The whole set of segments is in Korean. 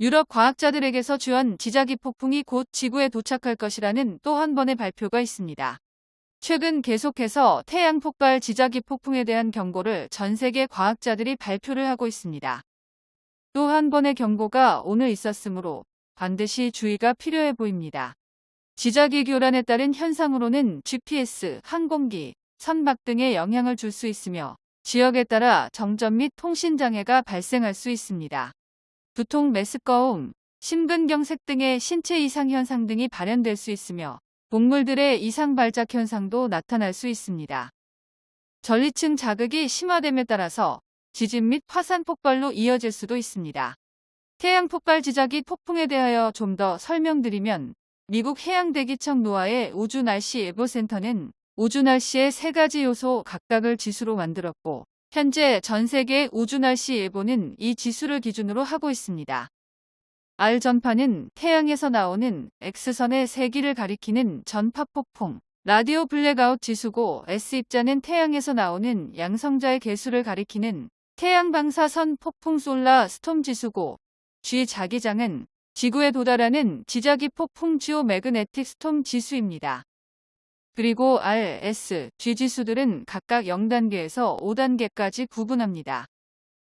유럽 과학자들에게서 주한 지자기 폭풍이 곧 지구에 도착할 것이라는 또 한 번의 발표가 있습니다. 최근 계속해서 태양 폭발 지자기 폭풍에 대한 경고를 전 세계 과학자들이 발표를 하고 있습니다. 또 한 번의 경고가 오늘 있었으므로 반드시 주의가 필요해 보입니다. 지자기 교란에 따른 현상으로는 GPS, 항공기, 선박 등에 영향을 줄 수 있으며 지역에 따라 정전 및 통신 장애가 발생할 수 있습니다. 두통, 메스꺼움, 심근경색 등의 신체 이상 현상 등이 발현될 수 있으며 동물들의 이상 발작 현상도 나타날 수 있습니다. 전리층 자극이 심화됨에 따라서 지진 및 화산 폭발로 이어질 수도 있습니다. 태양 폭발 지자기 폭풍에 대하여 좀 더 설명드리면 미국 해양대기청 노아의 우주날씨 예보센터는 우주날씨의 세 가지 요소 각각을 지수로 만들었고 현재 전 세계 우주날씨 예보는 이 지수를 기준으로 하고 있습니다. R 전파는 태양에서 나오는 X선의 세기를 가리키는 전파 폭풍, radio blackout 지수고 S 입자는 태양에서 나오는 양성자의 개수를 가리키는 태양 방사선 폭풍 solar storm 지수고 G 자기장은 지구에 도달하는 지자기 폭풍 geomagnetic storm 지수입니다. 그리고 R, S, G 지수들은 각각 0단계에서 5단계까지 구분합니다.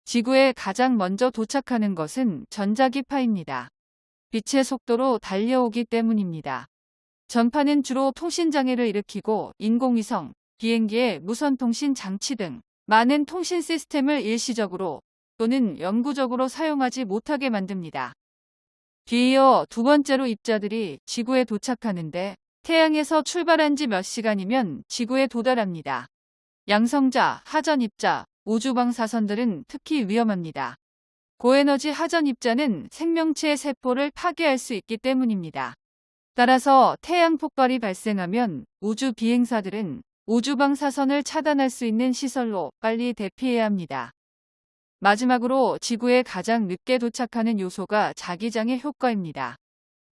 지구에 가장 먼저 도착하는 것은 전자기파입니다. 빛의 속도로 달려오기 때문입니다. 전파는 주로 통신장애를 일으키고 인공위성, 비행기의 무선통신 장치 등 많은 통신 시스템을 일시적으로 또는 영구적으로 사용하지 못하게 만듭니다. 뒤이어 두 번째로 입자들이 지구에 도착하는데 태양에서 출발한 지 몇 시간이면 지구에 도달합니다. 양성자, 하전 입자, 우주방 사선들은 특히 위험합니다. 고에너지 하전 입자는 생명체의 세포를 파괴할 수 있기 때문입니다. 따라서 태양 폭발이 발생하면 우주 비행사들은 우주방 사선을 차단할 수 있는 시설로 빨리 대피해야 합니다. 마지막으로 지구에 가장 늦게 도착하는 요소가 자기장의 효과입니다.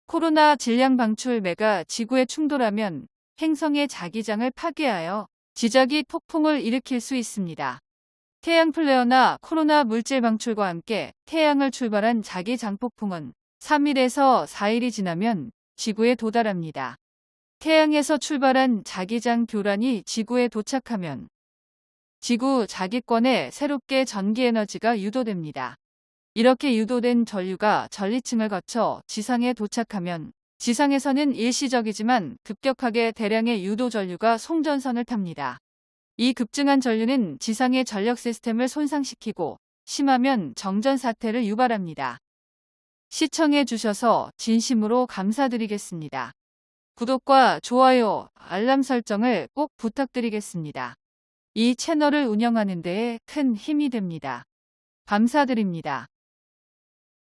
코로나 질량 방출매가 지구에 충돌하면 행성의 자기장을 파괴하여 지자기 폭풍을 일으킬 수 있습니다. 태양 플레어나 코로나 물질 방출과 함께 태양을 출발한 자기 장 폭풍은 3일에서 4일이 지나면 지구에 도달합니다. 태양에서 출발한 자기장 교란이 지구에 도착하면 지구 자기권에 새롭게 전기에너지가 유도됩니다. 이렇게 유도된 전류가 전리층을 거쳐 지상에 도착하면 지상에서는 일시적이지만 급격하게 대량의 유도 전류가 송전선을 탑니다. 이 급증한 전류는 지상의 전력 시스템을 손상시키고 심하면 정전 사태를 유발합니다. 시청해 주셔서 진심으로 감사드리겠습니다. 구독과 좋아요, 알람 설정을 꼭 부탁드리겠습니다. 이 채널을 운영하는 데에 큰 힘이 됩니다. 감사드립니다.